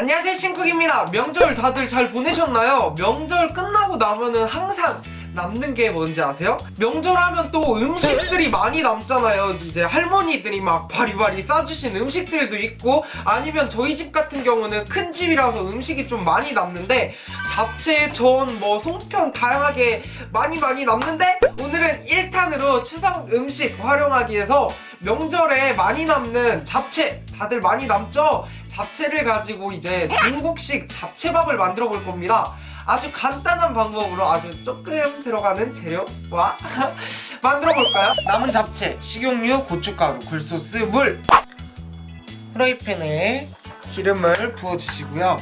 안녕하세요 신쿡입니다 명절 다들 잘 보내셨나요? 명절 끝나고 나면은 항상 남는 게 뭔지 아세요? 명절하면 또 음식들이 많이 남잖아요 이제 할머니들이 막 바리바리 싸주신 음식들도 있고 아니면 저희 집 같은 경우는 큰 집이라서 음식이 좀 많이 남는데 잡채, 전, 뭐 송편 다양하게 많이 많이 남는데 오늘은 1탄으로 추석 음식 활용하기 위해서 명절에 많이 남는 잡채 다들 많이 남죠? 잡채를 가지고 이제 중국식 잡채밥을 만들어 볼 겁니다. 아주 간단한 방법으로 아주 조금 들어가는 재료와 만들어 볼까요? 남은 잡채, 식용유, 고춧가루, 굴소스, 물 프라이팬에 기름을 부어주시고요.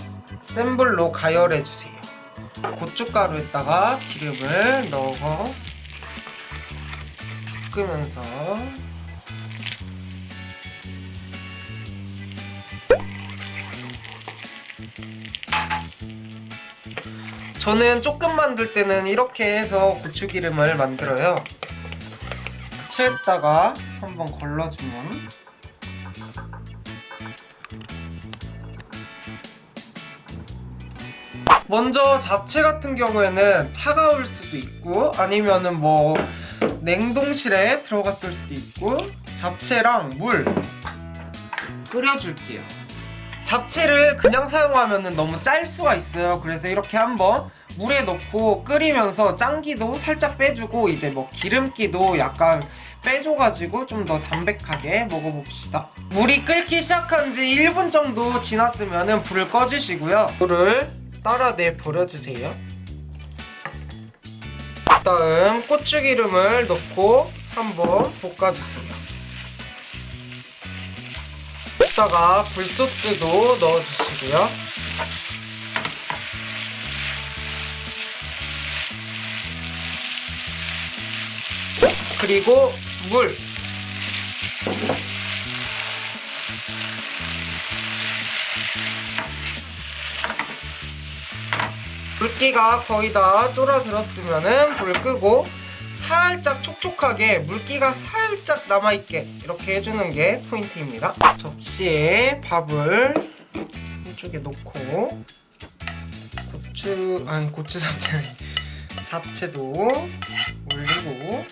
센 불로 가열해 주세요. 고춧가루에다가 기름을 넣어 볶으면서 저는 조금 만들 때는 이렇게 해서 고추기름을 만들어요. 채에다가 한번 걸러주면 먼저 잡채 같은 경우에는 차가울 수도 있고 아니면은 뭐 냉동실에 들어갔을 수도 있고 잡채랑 물 끓여줄게요. 잡채를 그냥 사용하면 너무 짤 수가 있어요 그래서 이렇게 한번 물에 넣고 끓이면서 짱기도 살짝 빼주고 이제 뭐 기름기도 약간 빼줘가지고 좀 더 담백하게 먹어봅시다. 물이 끓기 시작한 지 1분 정도 지났으면 불을 꺼주시고요. 물을 따라 내 버려주세요. 다음 고추기름을 넣고 한번 볶아주세요. 여기다가 굴소스도 넣어주시고요. 그리고 물. 물기가 거의 다 쫄아들었으면 불 끄고 살짝 촉촉하게 물기가 살짝 남아있게 이렇게 해주는 게 포인트입니다. 접시에 밥을 한쪽에 놓고 고추 아니 고추 잡채 잡채도 올리고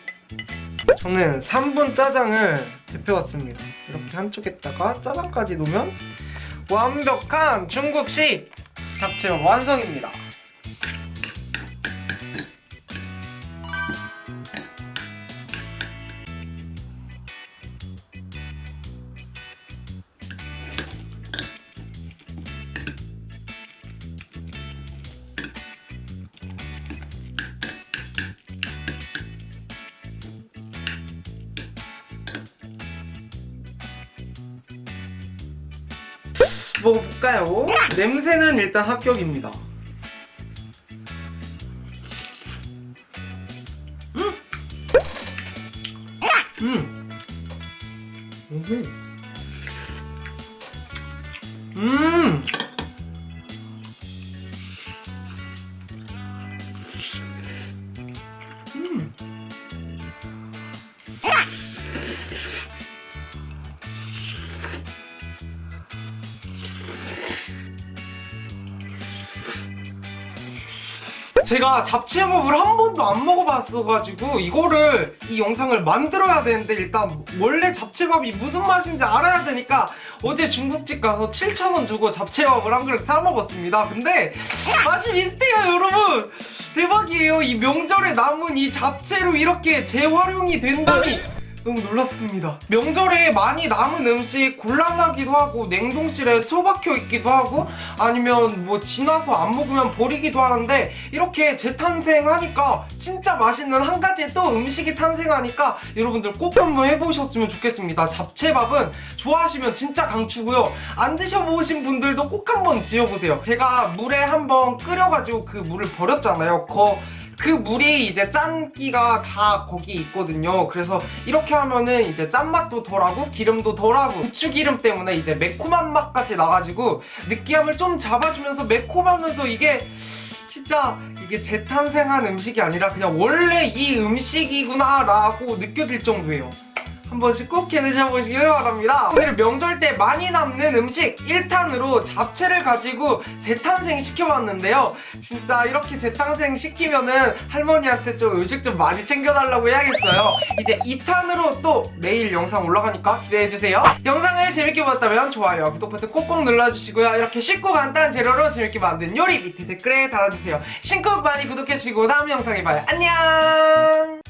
저는 3분 짜장을 데펴왔습니다. 이렇게 한쪽에다가 짜장까지 놓으면 완벽한 중국식 잡채 완성입니다 먹어볼까요? 냄새는 일단 합격입니다. 음! 음! 음! 제가 잡채밥을 한 번도 안 먹어봤어가지고 이거를 이 영상을 만들어야 되는데 일단 원래 잡채밥이 무슨 맛인지 알아야 되니까 어제 중국집 가서 7,000원 주고 잡채밥을 한 그릇 사 먹었습니다. 근데 맛이 비슷해요 여러분. 대박이에요. 이 명절에 남은 이 잡채로 이렇게 재활용이 된다니 너무 놀랍습니다. 명절에 많이 남은 음식 곤란하기도 하고 냉동실에 처박혀 있기도 하고 아니면 뭐 지나서 안 먹으면 버리기도 하는데 이렇게 재탄생하니까 진짜 맛있는 한 가지의 또 음식이 탄생하니까 여러분들 꼭 한번 해보셨으면 좋겠습니다. 잡채밥은 좋아하시면 진짜 강추고요. 안 드셔보신 분들도 꼭 한번 지어보세요. 제가 물에 한번 끓여가지고 그 물을 버렸잖아요. 그, 그 물이 이제 짠기가 다 거기 있거든요. 그래서 이렇게 하면은 이제 짠맛도 덜하고 기름도 덜하고 고추기름 때문에 이제 매콤한 맛까지 나가지고 느끼함을 좀 잡아주면서 매콤하면서 이게 진짜 이게 재탄생한 음식이 아니라 그냥 원래 이 음식이구나 라고 느껴질 정도예요 한 번씩 꼭 해 드셔보시길 바랍니다. 오늘 명절 때 많이 남는 음식 1탄으로 잡채를 가지고 재탄생 시켜봤는데요. 진짜 이렇게 재탄생 시키면은 할머니한테 좀 음식 좀 많이 챙겨달라고 해야겠어요. 이제 2탄으로 또 내일 영상 올라가니까 기대해주세요. 영상을 재밌게 보셨다면 좋아요, 구독 버튼 꼭꼭 눌러주시고요. 이렇게 쉽고 간단한 재료로 재밌게 만든 요리 밑에 댓글에 달아주세요. 신곡 많이 구독해주시고 다음 영상에 봐요. 안녕!